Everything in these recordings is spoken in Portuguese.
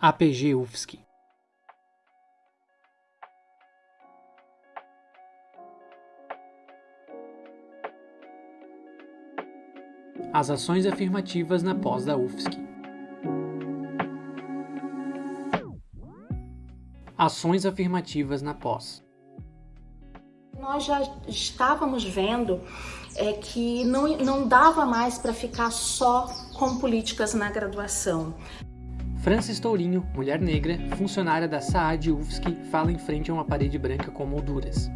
APG UFSC. As ações afirmativas na pós da UFSC. Ações afirmativas na pós. Nós já estávamos vendo é, que não, não dava mais para ficar só com políticas na graduação. Francis Tourinho, mulher negra, funcionária da SAAD UFSC, fala em frente a uma parede branca com molduras.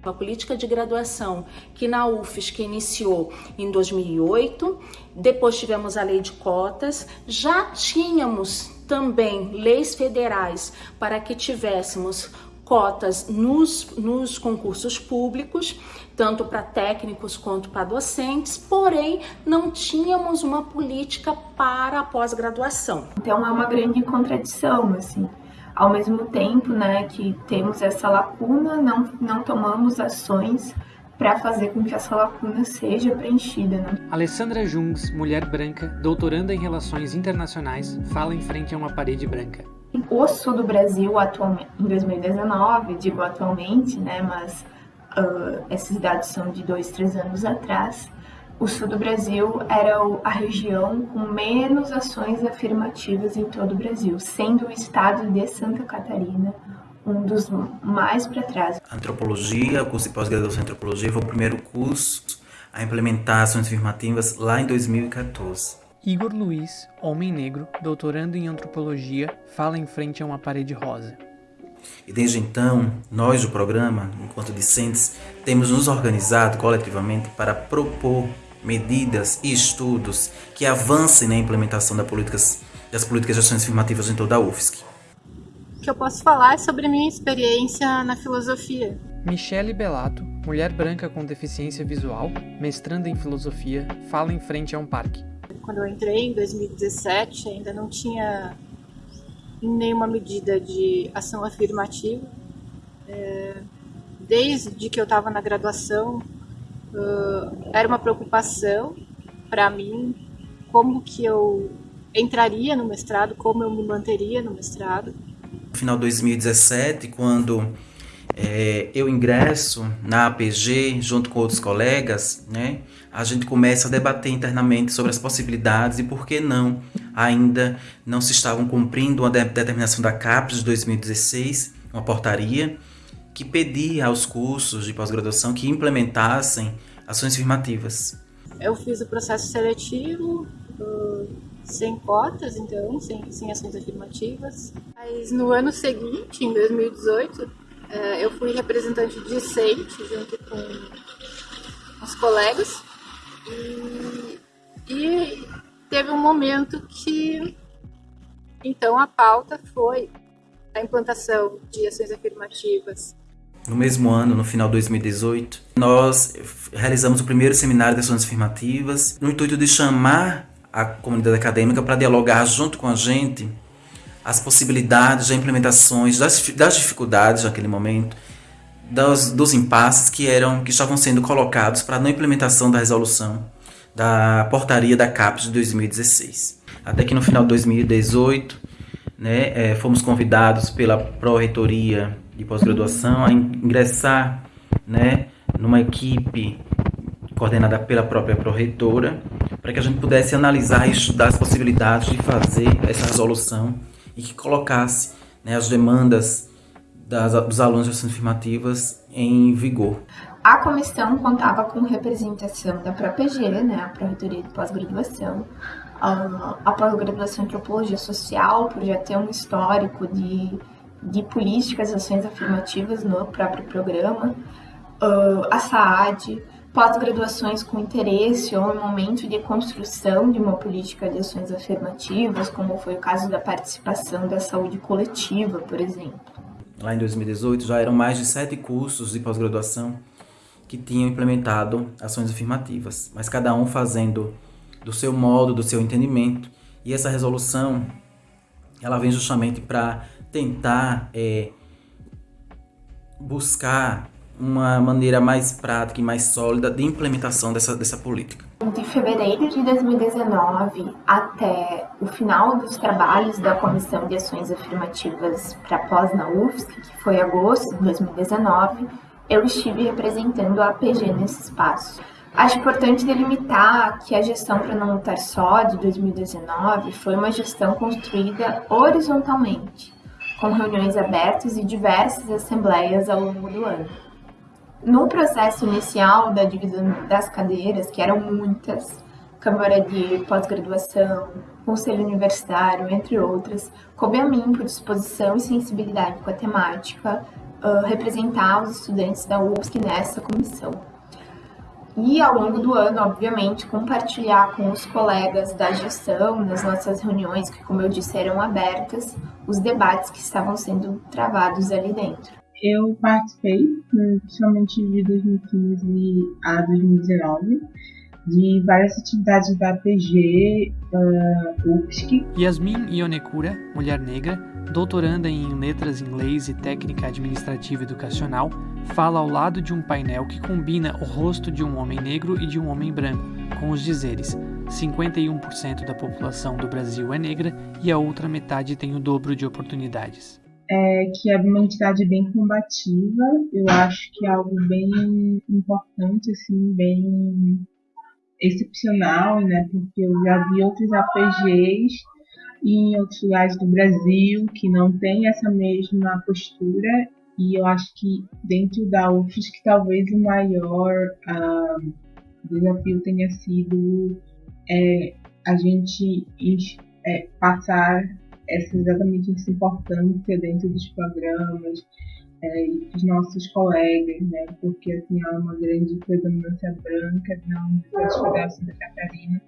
A política de graduação que na UFSC iniciou em 2008, depois tivemos a lei de cotas, já tínhamos também leis federais para que tivéssemos cotas nos, nos concursos públicos, tanto para técnicos quanto para docentes, porém não tínhamos uma política para a pós-graduação. Então é uma grande contradição, assim. Ao mesmo tempo né, que temos essa lacuna, não, não tomamos ações para fazer com que essa lacuna seja preenchida. Né? Alessandra Jungs, mulher branca, doutoranda em Relações Internacionais, fala em frente a uma parede branca. O sul do Brasil, atualmente, em 2019, digo atualmente, né, mas uh, esses dados são de dois, três anos atrás, o sul do Brasil era a região com menos ações afirmativas em todo o Brasil, sendo o estado de Santa Catarina um dos mais para trás. Antropologia, curso de pós-graduação em Antropologia foi o primeiro curso a implementar ações afirmativas lá em 2014. Igor Luiz, homem negro, doutorando em antropologia, fala em frente a uma parede rosa. E desde então, nós do programa, enquanto discentes, temos nos organizado coletivamente para propor medidas e estudos que avancem na implementação das políticas, das políticas de ações afirmativas em toda a UFSC. O que eu posso falar é sobre minha experiência na filosofia. Michele Belato, mulher branca com deficiência visual, mestranda em filosofia, fala em frente a um parque quando eu entrei em 2017, ainda não tinha nenhuma medida de ação afirmativa. É, desde que eu estava na graduação, uh, era uma preocupação para mim como que eu entraria no mestrado, como eu me manteria no mestrado. No final de 2017, quando é, eu ingresso na APG junto com outros colegas, né, a gente começa a debater internamente sobre as possibilidades e por que não ainda não se estavam cumprindo uma determinação da CAPES de 2016, uma portaria, que pedia aos cursos de pós-graduação que implementassem ações afirmativas. Eu fiz o processo seletivo uh, sem cotas, então, sem, sem ações afirmativas. Mas no ano seguinte, em 2018, é, eu fui representante discente junto com os colegas e, e teve um momento que então a pauta foi a implantação de ações afirmativas. No mesmo ano, no final de 2018, nós realizamos o primeiro seminário de ações afirmativas no intuito de chamar a comunidade acadêmica para dialogar junto com a gente as possibilidades, as implementações, das, das dificuldades naquele momento, dos, dos impasses que eram que estavam sendo colocados para a implementação da resolução da portaria da CAPES de 2016. Até que no final de 2018, né, é, fomos convidados pela Pró-Reitoria de Pós-Graduação a ingressar né, numa equipe coordenada pela própria Pró-Reitora, para que a gente pudesse analisar e estudar as possibilidades de fazer essa resolução e que colocasse né, as demandas das, dos alunos de ações afirmativas em vigor. A comissão contava com representação da própria G, né, a Pró-Reitoria de Pós-Graduação, a pós-graduação em Antropologia Social, por já ter um histórico de, de políticas e ações afirmativas no próprio programa, a SAAD, pós-graduações com interesse ou em momento de construção de uma política de ações afirmativas, como foi o caso da participação da saúde coletiva, por exemplo. Lá em 2018 já eram mais de sete cursos de pós-graduação que tinham implementado ações afirmativas, mas cada um fazendo do seu modo, do seu entendimento. E essa resolução, ela vem justamente para tentar é, buscar uma maneira mais prática e mais sólida de implementação dessa, dessa política. De fevereiro de 2019 até o final dos trabalhos da Comissão de Ações Afirmativas para pós na UFSC, que foi agosto de 2019, eu estive representando a APG nesse espaço. Acho importante delimitar que a gestão para não lutar só de 2019 foi uma gestão construída horizontalmente, com reuniões abertas e diversas assembleias ao longo do ano. No processo inicial da divisão das cadeiras, que eram muitas, Câmara de Pós-Graduação, Conselho Universitário, entre outras, coube a mim, por disposição e sensibilidade com a temática, uh, representar os estudantes da UFSC nessa comissão. E ao longo do ano, obviamente, compartilhar com os colegas da gestão, nas nossas reuniões, que, como eu disse, eram abertas, os debates que estavam sendo travados ali dentro. Eu participei, principalmente de 2015 a 2019, de várias atividades da PG, uh, UFSC. Yasmin Ionekura, mulher negra, doutoranda em Letras Inglês e Técnica Administrativa Educacional, fala ao lado de um painel que combina o rosto de um homem negro e de um homem branco, com os dizeres 51% da população do Brasil é negra e a outra metade tem o dobro de oportunidades é, que é uma entidade bem combativa. Eu acho que é algo bem importante, assim, bem excepcional, né? Porque eu já vi outros APGs em outros lugares do Brasil que não tem essa mesma postura e eu acho que dentro da UFSC talvez o maior uh, desafio tenha sido é, a gente é, passar essa, exatamente essa importância dentro dos programas é, e dos nossos colegas, né? Porque assim há uma grande predominância branca na Universidade Federal de Santa Catarina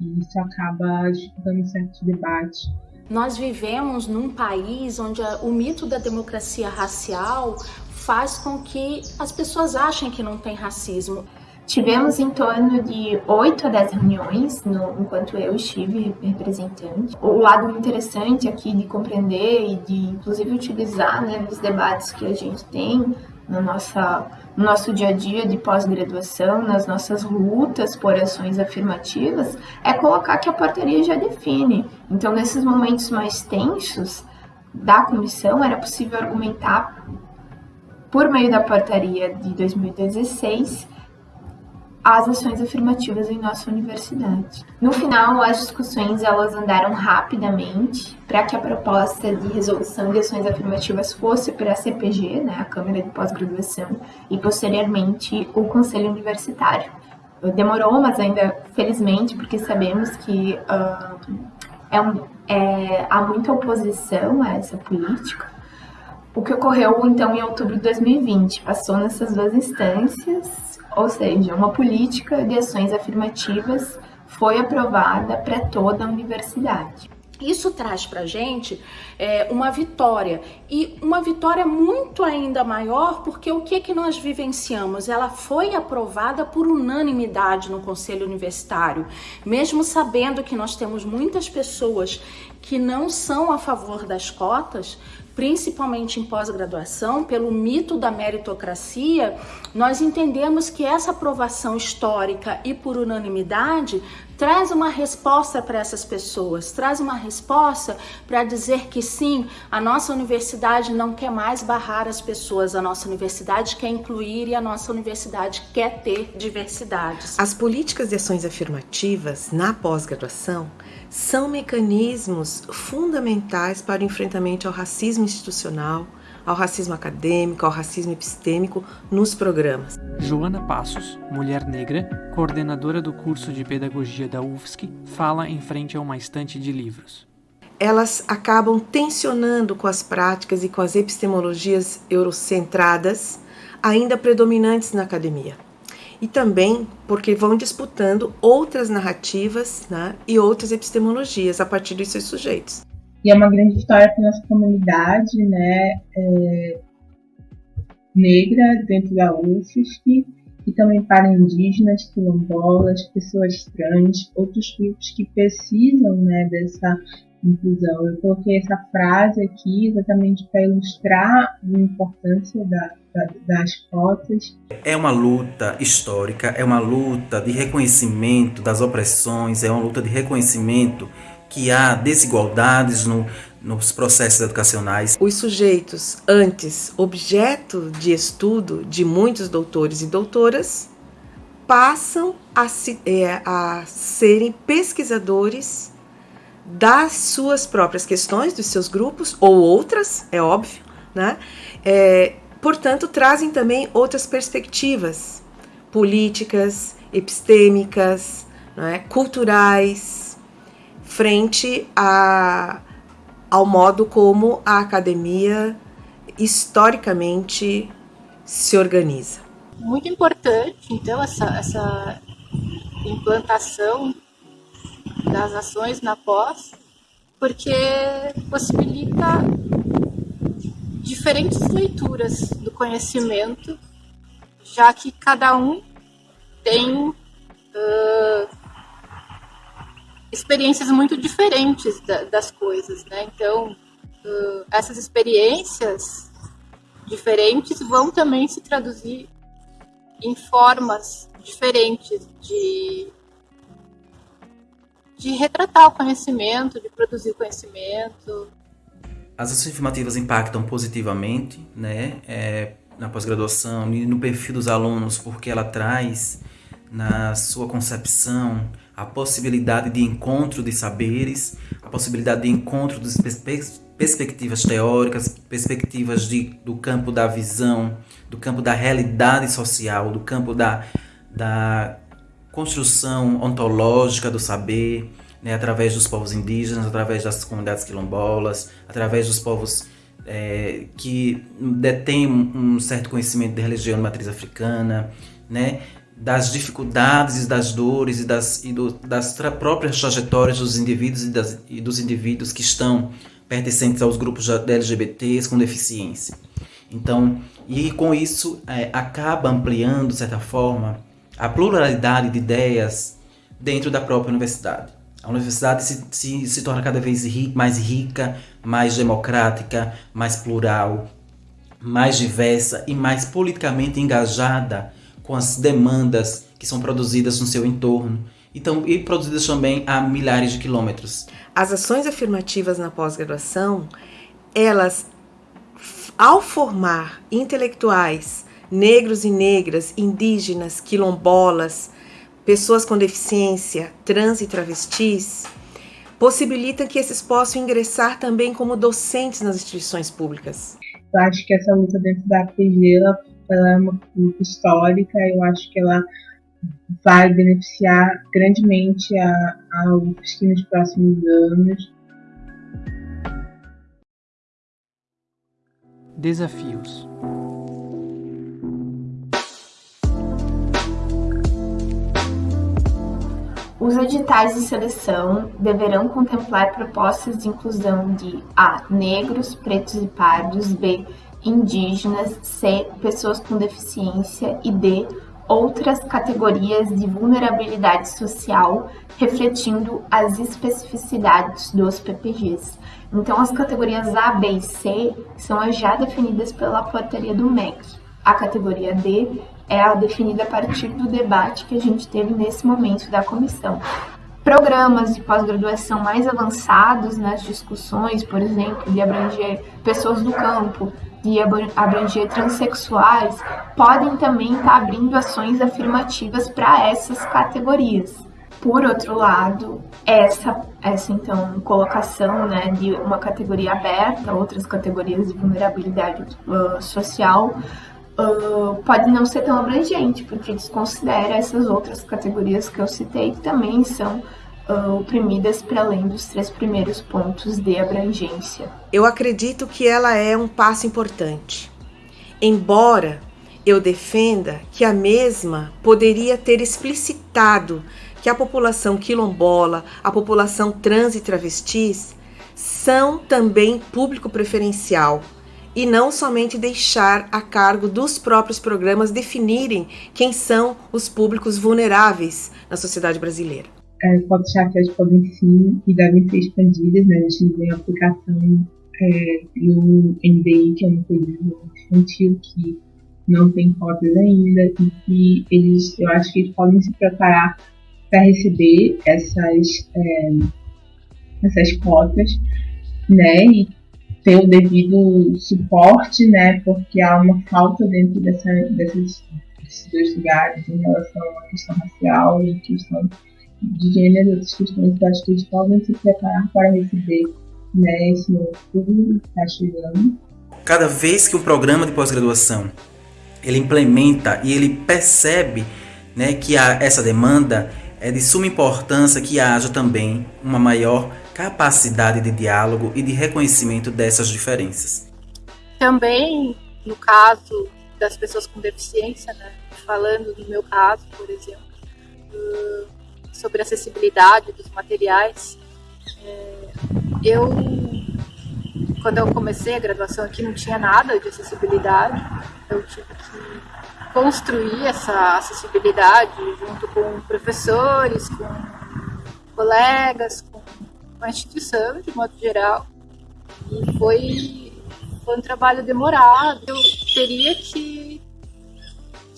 e isso acaba dificultando certos debates. Nós vivemos num país onde o mito da democracia racial faz com que as pessoas achem que não tem racismo. Tivemos em torno de 8 a 10 reuniões no, enquanto eu estive representante. O lado interessante aqui de compreender e de, inclusive, utilizar né, nos debates que a gente tem no, nossa, no nosso dia a dia de pós-graduação, nas nossas lutas por ações afirmativas, é colocar que a portaria já define. Então, nesses momentos mais tensos da comissão, era possível argumentar por meio da portaria de 2016 as ações afirmativas em nossa universidade. No final, as discussões elas andaram rapidamente para que a proposta de resolução de ações afirmativas fosse para a CPG, né, a Câmara de Pós-Graduação, e posteriormente o Conselho Universitário. Demorou, mas ainda felizmente, porque sabemos que uh, é um, é, há muita oposição a essa política. O que ocorreu então em outubro de 2020 passou nessas duas instâncias ou seja, uma política de ações afirmativas foi aprovada para toda a universidade. Isso traz para a gente é, uma vitória e uma vitória muito ainda maior porque o que que nós vivenciamos? Ela foi aprovada por unanimidade no Conselho Universitário, mesmo sabendo que nós temos muitas pessoas que não são a favor das cotas, principalmente em pós-graduação, pelo mito da meritocracia, nós entendemos que essa aprovação histórica e por unanimidade traz uma resposta para essas pessoas, traz uma resposta para dizer que sim, a nossa universidade não quer mais barrar as pessoas, a nossa universidade quer incluir e a nossa universidade quer ter diversidades. As políticas de ações afirmativas na pós-graduação são mecanismos fundamentais para o enfrentamento ao racismo institucional, ao racismo acadêmico, ao racismo epistêmico nos programas. Joana Passos, mulher negra, coordenadora do curso de pedagogia da UFSC, fala em frente a uma estante de livros. Elas acabam tensionando com as práticas e com as epistemologias eurocentradas ainda predominantes na academia e também porque vão disputando outras narrativas né, e outras epistemologias a partir dos seus sujeitos. E é uma grande história para nossa comunidade né, é, negra dentro da UFSC e também para indígenas, quilombolas, pessoas trans, outros grupos que precisam né, dessa inclusão. Eu coloquei essa frase aqui exatamente para ilustrar a importância da, da, das cotas. É uma luta histórica, é uma luta de reconhecimento das opressões, é uma luta de reconhecimento que há desigualdades no, nos processos educacionais. Os sujeitos, antes objeto de estudo de muitos doutores e doutoras, passam a, é, a serem pesquisadores das suas próprias questões, dos seus grupos, ou outras, é óbvio, né? É, portanto, trazem também outras perspectivas políticas, epistêmicas, é? culturais, frente a, ao modo como a academia historicamente se organiza. Muito importante, então, essa, essa implantação das ações na pós, porque possibilita diferentes leituras do conhecimento, já que cada um tem uh, experiências muito diferentes da, das coisas, né? Então, uh, essas experiências diferentes vão também se traduzir em formas diferentes de de retratar o conhecimento, de produzir conhecimento. As ações afirmativas impactam positivamente né, é, na pós-graduação e no perfil dos alunos, porque ela traz na sua concepção a possibilidade de encontro de saberes, a possibilidade de encontro de pers perspectivas teóricas, perspectivas de, do campo da visão, do campo da realidade social, do campo da, da construção ontológica do saber, né, através dos povos indígenas, através das comunidades quilombolas, através dos povos é, que detêm um certo conhecimento de religião de matriz africana, né, das dificuldades, das dores e das, e do, das próprias trajetórias dos indivíduos e, das, e, dos indivíduos que estão pertencentes aos grupos LGBTs com deficiência. Então, e com isso é, acaba ampliando, de certa forma, a pluralidade de ideias dentro da própria universidade. A universidade se, se, se torna cada vez ri, mais rica, mais democrática, mais plural, mais diversa e mais politicamente engajada com as demandas que são produzidas no seu entorno então, e produzidas também a milhares de quilômetros. As ações afirmativas na pós-graduação, elas, ao formar intelectuais negros e negras, indígenas, quilombolas, pessoas com deficiência, trans e travestis, possibilitam que esses possam ingressar também como docentes nas instituições públicas. Eu acho que essa luta dentro da APG ela, ela é uma luta histórica, eu acho que ela vai beneficiar grandemente a, a UFSC nos próximos anos. Desafios Os editais de seleção deverão contemplar propostas de inclusão de A. Negros, pretos e pardos, B. Indígenas, C. Pessoas com deficiência e D. Outras categorias de vulnerabilidade social, refletindo as especificidades dos PPGs. Então, as categorias A, B e C são as já definidas pela portaria do MEC. A categoria D é a definida a partir do debate que a gente teve nesse momento da comissão. Programas de pós-graduação mais avançados nas discussões, por exemplo, de abranger pessoas do campo, de abranger transexuais, podem também estar abrindo ações afirmativas para essas categorias. Por outro lado, essa, essa então colocação né, de uma categoria aberta, outras categorias de vulnerabilidade uh, social, uh, pode não ser tão abrangente, porque desconsidera essas outras categorias que eu citei, que também são uh, oprimidas para além dos três primeiros pontos de abrangência. Eu acredito que ela é um passo importante. Embora eu defenda que a mesma poderia ter explicitado que a população quilombola, a população trans e travestis são também público preferencial e não somente deixar a cargo dos próprios programas definirem quem são os públicos vulneráveis na sociedade brasileira. É, cotas podem sim e devem ser expandidas, né? A gente tem a aplicação é, no NDI, que é uma coisa infantil que não tem cotas ainda e que eles, eu acho que eles podem se preparar para receber essas, é, essas cotas, né? E ter o devido suporte, né? Porque há uma falta dentro dessa, dessas, desses dois lugares em relação à questão racial e questão de gênero, outras questões que eles podem se preparar para receber né, esse novo público que está chegando. Cada vez que o programa de pós-graduação ele implementa e ele percebe né, que há essa demanda, é de suma importância que haja também uma maior capacidade de diálogo e de reconhecimento dessas diferenças. Também, no caso das pessoas com deficiência, né, falando do meu caso, por exemplo, sobre acessibilidade dos materiais, é, eu, quando eu comecei a graduação aqui, não tinha nada de acessibilidade, eu tive que construir essa acessibilidade junto com professores, com colegas, com a instituição de modo geral. E foi, foi um trabalho demorado. Eu teria que,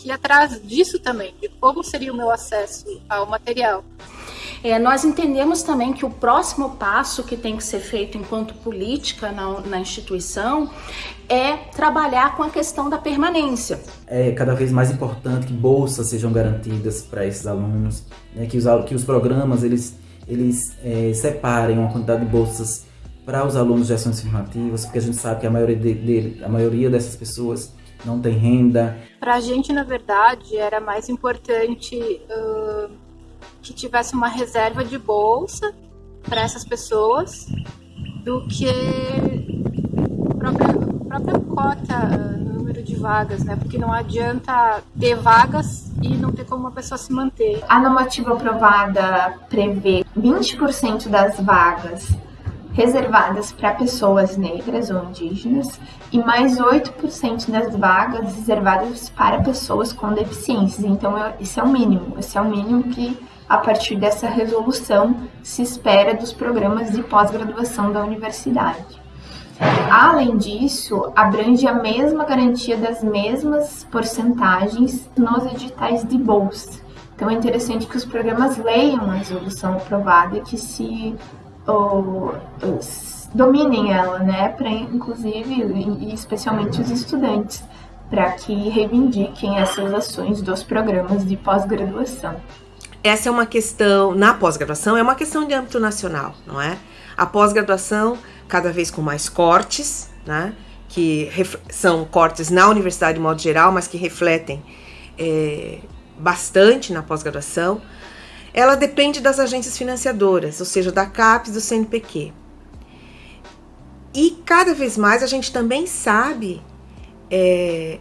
que ir atrás disso também, de como seria o meu acesso ao material. É, nós entendemos também que o próximo passo que tem que ser feito enquanto política na, na instituição é trabalhar com a questão da permanência. É cada vez mais importante que bolsas sejam garantidas para esses alunos, né, que, os, que os programas eles, eles é, separem uma quantidade de bolsas para os alunos de ações afirmativas, porque a gente sabe que a maioria, de, de, a maioria dessas pessoas não tem renda. Para a gente, na verdade, era mais importante uh, que tivesse uma reserva de bolsa para essas pessoas do que a própria, própria cota no número de vagas, né? Porque não adianta ter vagas e não ter como uma pessoa se manter. A normativa aprovada prevê 20% das vagas reservadas para pessoas negras ou indígenas e mais 8% das vagas reservadas para pessoas com deficiências. Então, isso é o mínimo. Esse é o mínimo que a partir dessa resolução se espera dos programas de pós-graduação da universidade. Além disso, abrange a mesma garantia das mesmas porcentagens nos editais de bolsa. Então é interessante que os programas leiam a resolução aprovada e que se ou, dominem ela, né, para inclusive e especialmente os estudantes, para que reivindiquem essas ações dos programas de pós-graduação essa é uma questão, na pós-graduação, é uma questão de âmbito nacional, não é? A pós-graduação, cada vez com mais cortes, né? Que são cortes na universidade de modo geral, mas que refletem é, bastante na pós-graduação. Ela depende das agências financiadoras, ou seja, da CAPES, do CNPq. E cada vez mais a gente também sabe é,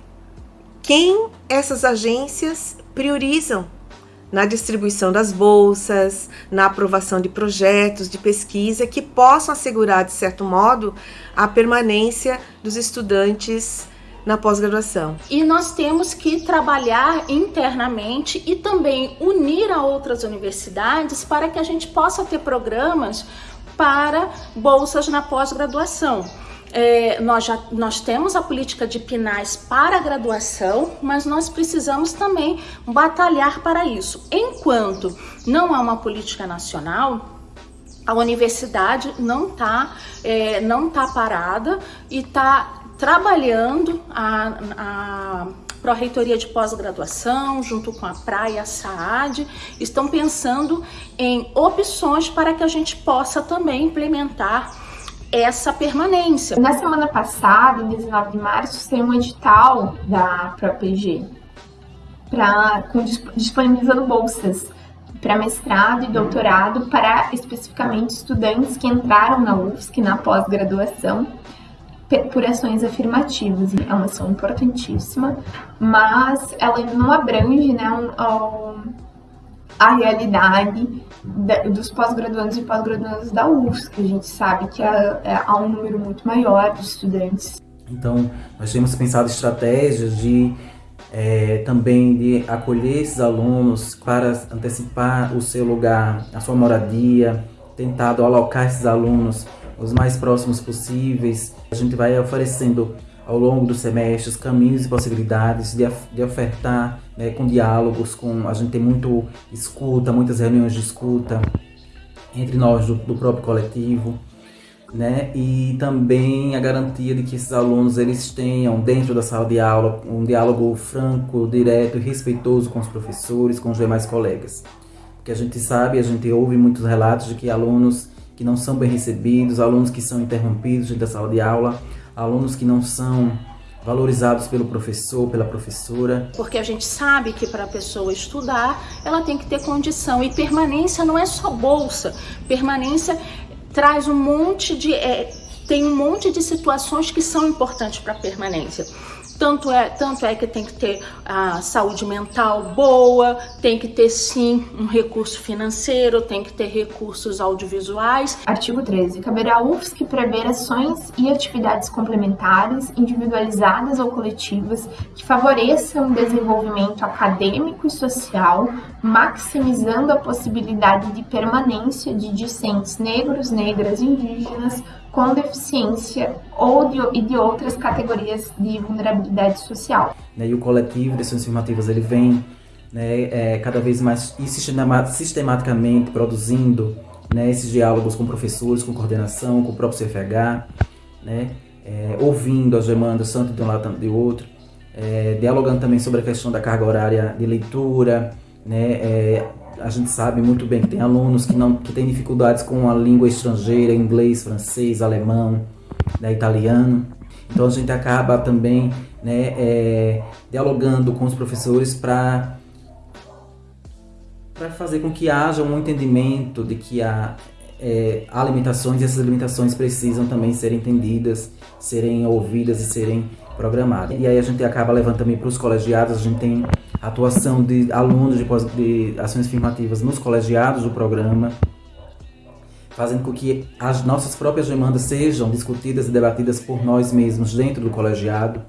quem essas agências priorizam na distribuição das bolsas, na aprovação de projetos de pesquisa que possam assegurar, de certo modo, a permanência dos estudantes na pós-graduação. E nós temos que trabalhar internamente e também unir a outras universidades para que a gente possa ter programas para bolsas na pós-graduação. É, nós, já, nós temos a política de PINAS para a graduação, mas nós precisamos também batalhar para isso. Enquanto não há uma política nacional, a universidade não está é, não tá parada e está trabalhando a, a Pró-Reitoria de Pós-Graduação, junto com a Praia a SAAD, estão pensando em opções para que a gente possa também implementar essa permanência. Na semana passada, em 19 de março, saiu um edital da ProPG para disponibilizando bolsas para mestrado e doutorado para especificamente estudantes que entraram na UFSC na pós-graduação por ações afirmativas. É uma ação importantíssima, mas ela não abrange né, um, um, a realidade dos pós-graduandos e pós-graduandas da UFSC. A gente sabe que há, é, há um número muito maior de estudantes. Então, nós temos pensado estratégias de é, também de acolher esses alunos para antecipar o seu lugar, a sua moradia, tentado alocar esses alunos os mais próximos possíveis. A gente vai oferecendo ao longo dos semestres caminhos e possibilidades de, de ofertar né, com diálogos, com a gente tem muito escuta, muitas reuniões de escuta entre nós do, do próprio coletivo né? E também a garantia de que esses alunos eles tenham dentro da sala de aula um diálogo franco, direto e respeitoso com os professores, com os demais colegas. Porque a gente sabe, a gente ouve muitos relatos de que alunos que não são bem recebidos, alunos que são interrompidos dentro da sala de aula, alunos que não são valorizados pelo professor, pela professora. Porque a gente sabe que para a pessoa estudar, ela tem que ter condição e permanência não é só bolsa. Permanência traz um monte de. É, tem um monte de situações que são importantes para a permanência. Tanto é, tanto é que tem que ter a saúde mental boa, tem que ter sim um recurso financeiro, tem que ter recursos audiovisuais. Artigo 13. Caberá à UFSC prever ações e atividades complementares, individualizadas ou coletivas, que favoreçam o desenvolvimento acadêmico e social, maximizando a possibilidade de permanência de discentes negros, negras e indígenas com deficiência ou de, e de outras categorias de vulnerabilidade social. Né, e o coletivo de ações afirmativas ele vem né, é, cada vez mais sistematicamente produzindo né, esses diálogos com professores, com coordenação, com o próprio CFH, né, é, ouvindo as demandas tanto de um lado quanto de outro, é, dialogando também sobre a questão da carga horária de leitura, né, é, a gente sabe muito bem que tem alunos que não que têm dificuldades com a língua estrangeira, inglês, francês, alemão, né, italiano. Então a gente acaba também né, é, dialogando com os professores para para fazer com que haja um entendimento de que há, é, há limitações e essas limitações precisam também ser entendidas, serem ouvidas e serem programadas. E aí a gente acaba levando também para os colegiados, a gente tem atuação de alunos de, de ações afirmativas nos colegiados do programa, fazendo com que as nossas próprias demandas sejam discutidas e debatidas por nós mesmos dentro do colegiado.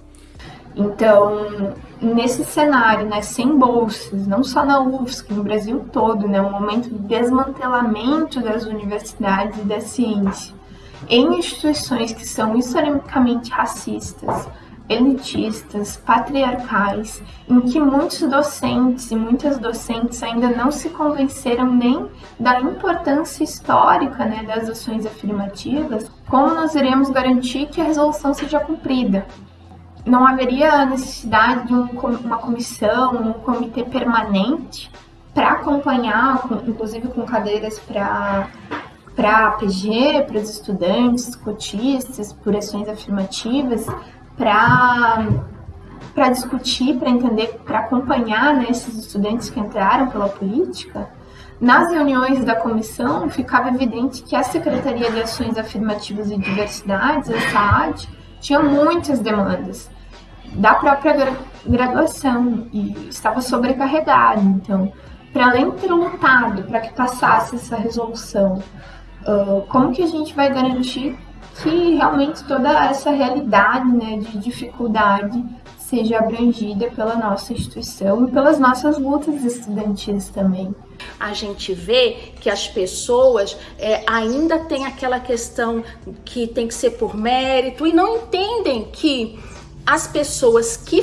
Então, nesse cenário, né, sem bolsas, não só na UFSC, no Brasil todo, né, um momento de desmantelamento das universidades e da ciência, em instituições que são historicamente racistas, elitistas, patriarcais, em que muitos docentes e muitas docentes ainda não se convenceram nem da importância histórica né, das ações afirmativas, como nós iremos garantir que a resolução seja cumprida? Não haveria necessidade de um, uma comissão, um comitê permanente para acompanhar, inclusive com cadeiras para para a PG, para os estudantes, cotistas, por ações afirmativas, para discutir, para entender, para acompanhar né, esses estudantes que entraram pela política, nas reuniões da comissão ficava evidente que a Secretaria de Ações Afirmativas e Diversidades, a SAAD, tinha muitas demandas da própria graduação e estava sobrecarregada. Então, para além de ter lutado para que passasse essa resolução, uh, como que a gente vai garantir que realmente toda essa realidade né, de dificuldade seja abrangida pela nossa instituição e pelas nossas lutas estudantis também. A gente vê que as pessoas é, ainda têm aquela questão que tem que ser por mérito e não entendem que as pessoas que,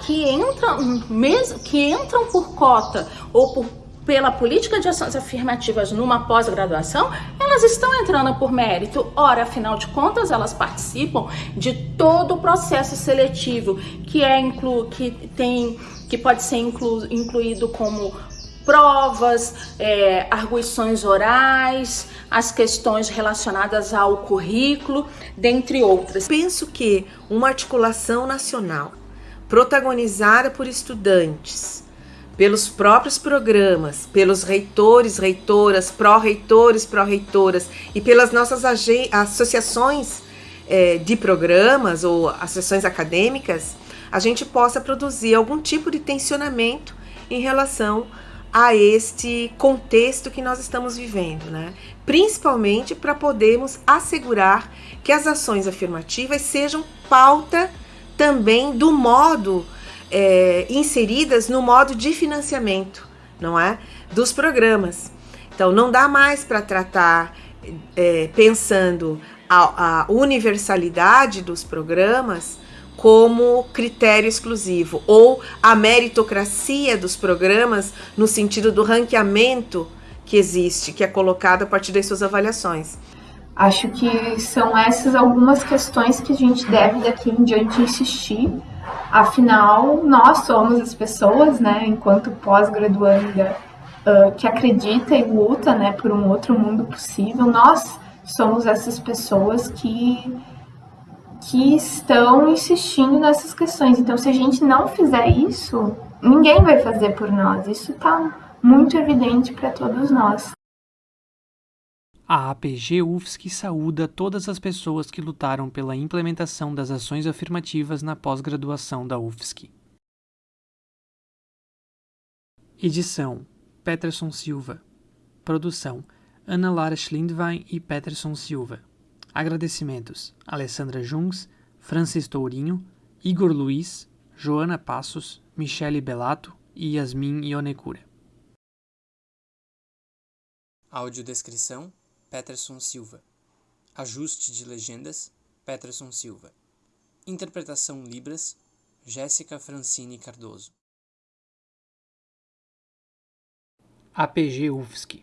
que entram mesmo que entram por cota ou por pela política de ações afirmativas numa pós-graduação, elas estão entrando por mérito. Ora, afinal de contas, elas participam de todo o processo seletivo que é inclu que tem que pode ser inclu, incluído como provas, é, arguições orais, as questões relacionadas ao currículo, dentre outras. Penso que uma articulação nacional protagonizada por estudantes pelos próprios programas, pelos reitores, reitoras, pró-reitores, pró-reitoras e pelas nossas associações é, de programas ou associações acadêmicas, a gente possa produzir algum tipo de tensionamento em relação a este contexto que nós estamos vivendo, né? Principalmente para podermos assegurar que as ações afirmativas sejam pauta também do modo é, inseridas no modo de financiamento, não é, dos programas. Então, não dá mais para tratar é, pensando a, a universalidade dos programas como critério exclusivo ou a meritocracia dos programas no sentido do ranqueamento que existe, que é colocado a partir das suas avaliações. Acho que são essas algumas questões que a gente deve daqui em diante insistir. Afinal, nós somos as pessoas, né, enquanto pós-graduanda, uh, que acredita e luta, né, por um outro mundo possível. Nós somos essas pessoas que que estão insistindo nessas questões. Então, se a gente não fizer isso, ninguém vai fazer por nós. Isso está muito evidente para todos nós. A APG UFSC saúda todas as pessoas que lutaram pela implementação das ações afirmativas na pós-graduação da UFSC. Edição: Peterson Silva. Produção: Ana Lara Schlindwein e Peterson Silva. Agradecimentos: Alessandra Jungs, Francis Tourinho, Igor Luiz, Joana Passos, Michele Belato e Yasmin Ionekura. Audiodescrição Peterson Silva. Ajuste de legendas Peterson Silva. Interpretação Libras Jéssica Francine Cardoso. APG UFSC